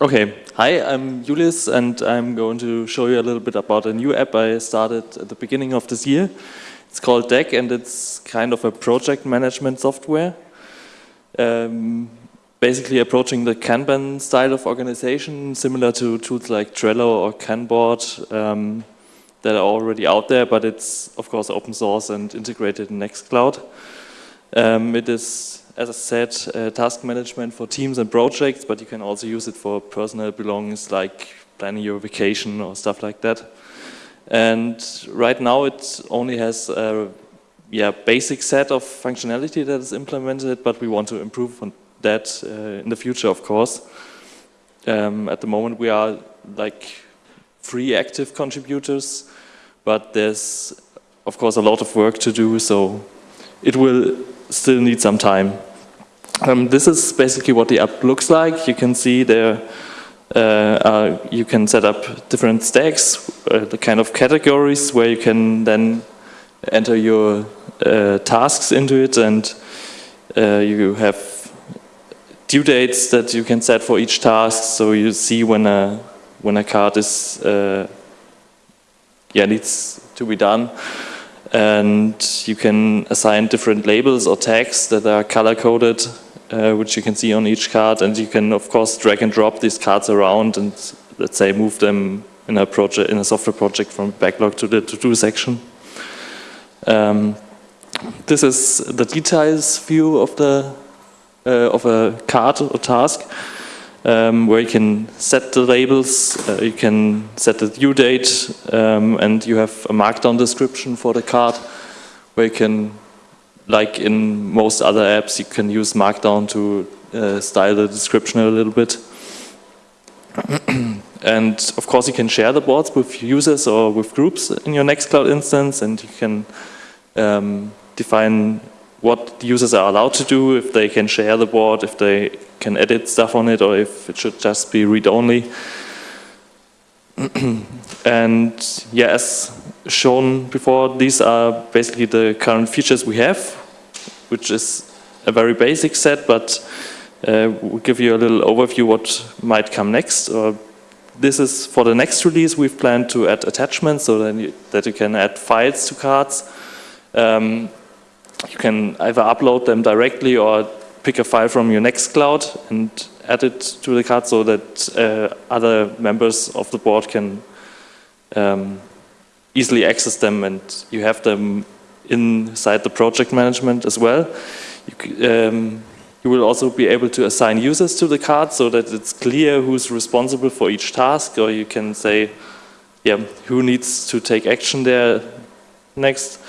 Okay, hi, I'm Julius and I'm going to show you a little bit about a new app I started at the beginning of this year. It's called Deck and it's kind of a project management software. Um, basically approaching the Kanban style of organization, similar to tools like Trello or Kanboard um, that are already out there, but it's of course open source and integrated in Nextcloud. Um, it is as I said, uh, task management for teams and projects, but you can also use it for personal belongings like planning your vacation or stuff like that. And right now it only has a yeah, basic set of functionality that is implemented, but we want to improve on that uh, in the future, of course. Um, at the moment we are like three active contributors, but there's of course a lot of work to do, so it will still need some time. Um, this is basically what the app looks like. You can see there, uh, uh, you can set up different stacks, uh, the kind of categories where you can then enter your uh, tasks into it and uh, you have due dates that you can set for each task so you see when a, when a card is, uh, yeah, needs to be done and you can assign different labels or tags that are color coded uh, which you can see on each card and you can of course drag and drop these cards around and let's say move them in a project in a software project from backlog to the to-do section. Um, this is the details view of the uh, of a card or task um, where you can set the labels, uh, you can set the due date um, and you have a markdown description for the card where you can like in most other apps, you can use Markdown to uh, style the description a little bit. and of course, you can share the boards with users or with groups in your Nextcloud instance, and you can um, define what users are allowed to do, if they can share the board, if they can edit stuff on it, or if it should just be read-only. and yeah, as shown before, these are basically the current features we have, which is a very basic set, but uh, we'll give you a little overview what might come next. Uh, this is for the next release, we've planned to add attachments so that you, that you can add files to cards. Um, you can either upload them directly or pick a file from your Nextcloud and add it to the card so that uh, other members of the board can um, easily access them and you have them inside the project management as well. You, um, you, will also be able to assign users to the card so that it's clear who's responsible for each task or you can say yeah, who needs to take action there next.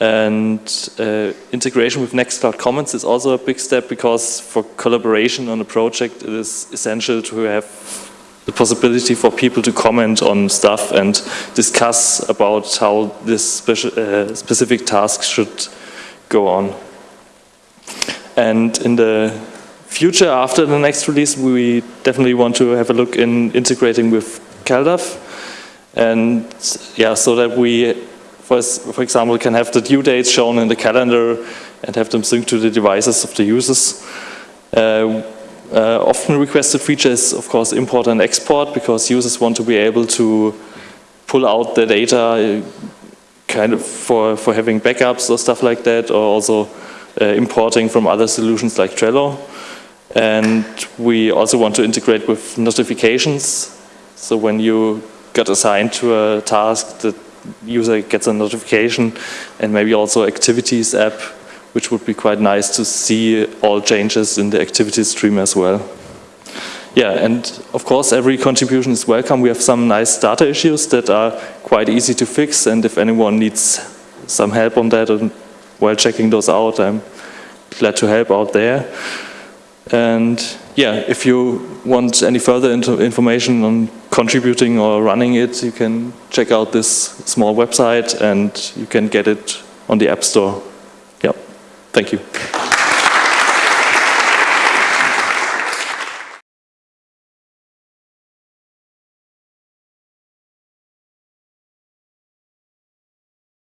And uh, integration with Nextcloud Comments is also a big step because for collaboration on a project it is essential to have the possibility for people to comment on stuff and discuss about how this uh, specific task should go on. And in the future, after the next release, we definitely want to have a look in integrating with CalDAV. And yeah, so that we, for, for example, can have the due dates shown in the calendar and have them synced to the devices of the users. Uh, uh, often requested features, of course import and export because users want to be able to pull out the data uh, kind of for, for having backups or stuff like that or also uh, importing from other solutions like Trello. And we also want to integrate with notifications. So when you get assigned to a task, the user gets a notification and maybe also activities app which would be quite nice to see all changes in the activity stream as well. Yeah, and of course every contribution is welcome. We have some nice data issues that are quite easy to fix and if anyone needs some help on that and while checking those out, I'm glad to help out there. And yeah, if you want any further information on contributing or running it, you can check out this small website and you can get it on the App Store. Yep. Thank you.